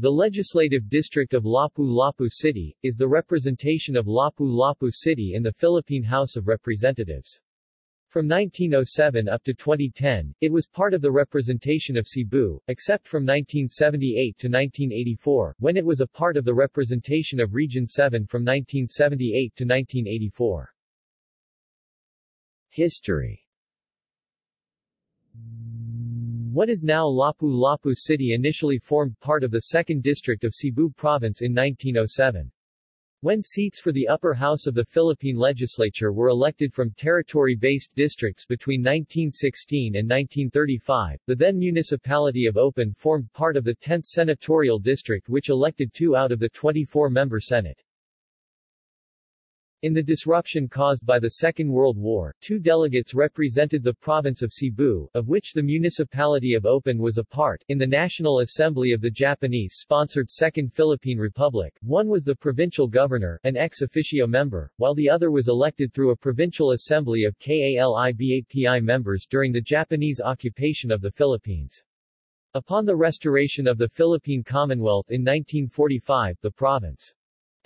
The Legislative District of Lapu-Lapu City, is the representation of Lapu-Lapu City in the Philippine House of Representatives. From 1907 up to 2010, it was part of the representation of Cebu, except from 1978 to 1984, when it was a part of the representation of Region 7 from 1978 to 1984. History what is now Lapu-Lapu City initially formed part of the 2nd District of Cebu Province in 1907. When seats for the upper house of the Philippine legislature were elected from territory-based districts between 1916 and 1935, the then municipality of Opon formed part of the 10th senatorial district which elected two out of the 24-member Senate. In the disruption caused by the Second World War, two delegates represented the province of Cebu, of which the municipality of Opon was a part, in the National Assembly of the Japanese-sponsored Second Philippine Republic. One was the provincial governor, an ex officio member, while the other was elected through a provincial assembly of KALIBAPI members during the Japanese occupation of the Philippines. Upon the restoration of the Philippine Commonwealth in 1945, the province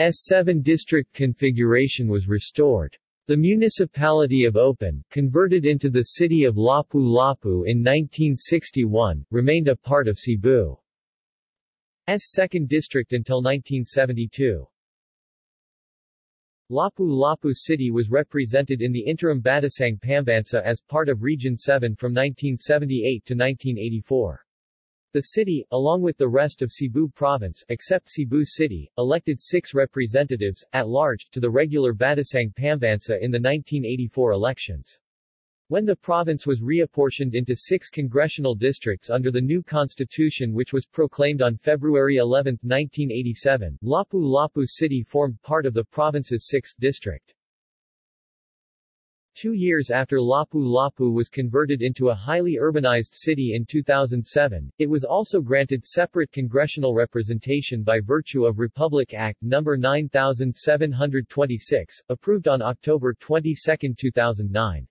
S7 district configuration was restored. The municipality of Opon, converted into the city of Lapu-Lapu in 1961, remained a part of Cebu's 2nd district until 1972. Lapu-Lapu City was represented in the interim Batasang Pambansa as part of Region 7 from 1978 to 1984. The city, along with the rest of Cebu province except Cebu City, elected six representatives, at large, to the regular Batasang Pambansa in the 1984 elections. When the province was reapportioned into six congressional districts under the new constitution which was proclaimed on February 11, 1987, Lapu-Lapu City formed part of the province's 6th district. Two years after Lapu-Lapu was converted into a highly urbanized city in 2007, it was also granted separate congressional representation by virtue of Republic Act No. 9726, approved on October 22, 2009.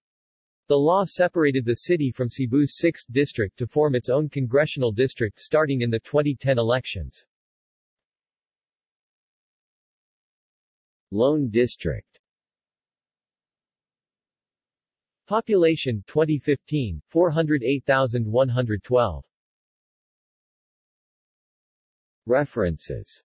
The law separated the city from Cebu's 6th district to form its own congressional district starting in the 2010 elections. Lone District Population 2015 408,112 References